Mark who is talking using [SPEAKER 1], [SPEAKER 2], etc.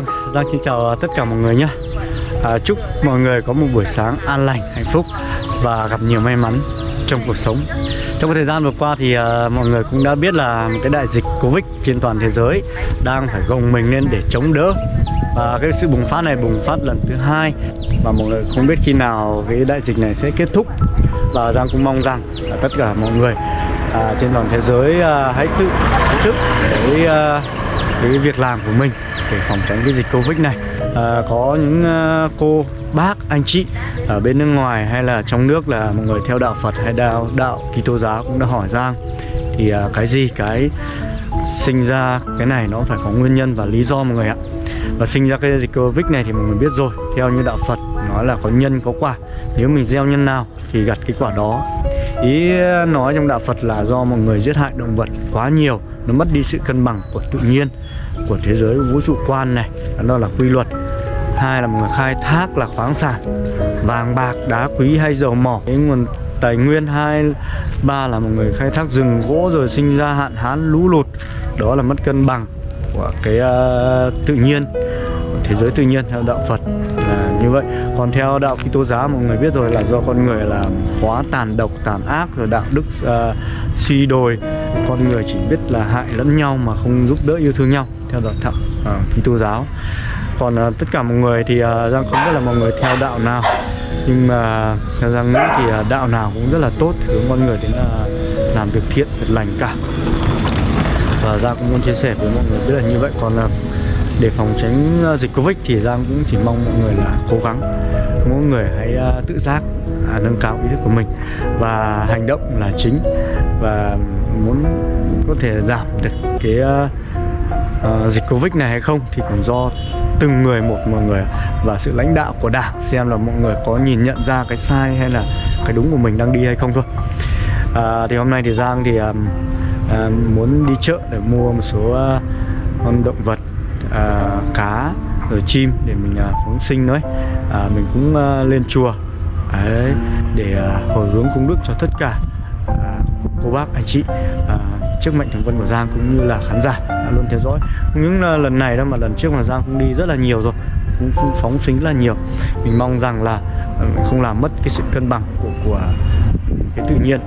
[SPEAKER 1] Vâng, Giang xin chào à, tất cả mọi người nhé. À, Chúc mọi người có một buổi sáng an lành, hạnh phúc Và gặp nhiều may mắn trong cuộc sống. Trong thời gian vừa qua thì à, mọi người cũng đã biết là cái đại dịch Covid trên toàn thế giới Đang phải gồng mình lên để chống đỡ. Và cái sự bùng phát này bùng phát lần thứ hai Và mọi người không biết khi nào cái đại dịch này sẽ kết thúc. Và Giang cũng mong rằng là tất cả mọi người à, trên toàn thế giới à, hãy tự ý thức để à, cái việc làm của mình để phòng tránh cái dịch Covid này. À, có những à, cô bác anh chị ở bên nước ngoài hay là trong nước là mọi người theo đạo Phật hay đạo đạo Kitô giáo cũng đã hỏi Giang thì à, cái gì cái sinh ra cái này nó phải có nguyên nhân và lý do mọi người ạ. Và sinh ra cái dịch Covid này thì mọi người biết rồi theo như đạo Phật nói là có nhân có quả. Nếu mình gieo nhân nào thì gặt cái quả đó ý nói trong đạo Phật là do mọi người giết hại động vật quá nhiều nó mất đi sự cân bằng của tự nhiên của thế giới vũ trụ quan này. Đó là quy luật. Hai là một người khai thác là khoáng sản. Vàng bạc đá quý hay dầu mỏ. Cái nguồn tài nguyên hai ba là một người khai thác rừng gỗ rồi sinh ra hạn hán lũ lụt. Đó là mất cân bằng của cái uh, tự nhiên thế giới tự nhiên theo đạo Phật là như vậy. Còn theo đạo Kitô giáo mọi người biết rồi là do con người là quá tàn độc tàn ác rồi đạo đức uh, suy đồi. Con người chỉ biết là hại lẫn nhau mà không giúp đỡ yêu thương nhau theo đạo thậm uh, ờ, Kitô giáo. Còn uh, tất cả mọi người thì uh, Giang không biết là mọi người theo đạo nào. Nhưng mà theo Giang nghĩ thì uh, đạo nào cũng rất là tốt hướng con người đến là làm việc thiện việc lành cả. Và Giang cũng muốn chia sẻ với mọi người biết là như vậy. Còn uh, để phòng tránh ờ, dịch Covid thì Giang cũng chỉ mong mọi người là cố gắng. Mỗi người hãy ờ, tự giác à, nâng cao ý thức của mình và hành động là chính. Và muốn có thể giảm được cái uh, uh, dịch Covid này hay không thì còn do từng người một mọi người và sự lãnh đạo của đảng xem là mọi người có nhìn nhận ra cái sai hay là cái đúng của mình đang đi hay không thôi. À, thì hôm nay thì Giang thì um, uh, muốn đi chợ để mua một số uh, con động vật à, cá rồi chim để mình à, phóng sinh nữa à, mình cũng à, lên chùa. Đấy, để à, hồi hướng cúng đức cho tất cả à, cô bác anh chị à, trước mệnh thường vân của Giang cũng như là khán giả đã luôn theo dõi. Những à, lần này đâu mà lần trước mà Giang cũng đi rất là nhiều rồi cũng, cũng phóng sinh rất là nhiều. Mình mong rằng là à, không làm mất cái sự cân bằng của của cái tự nhiên.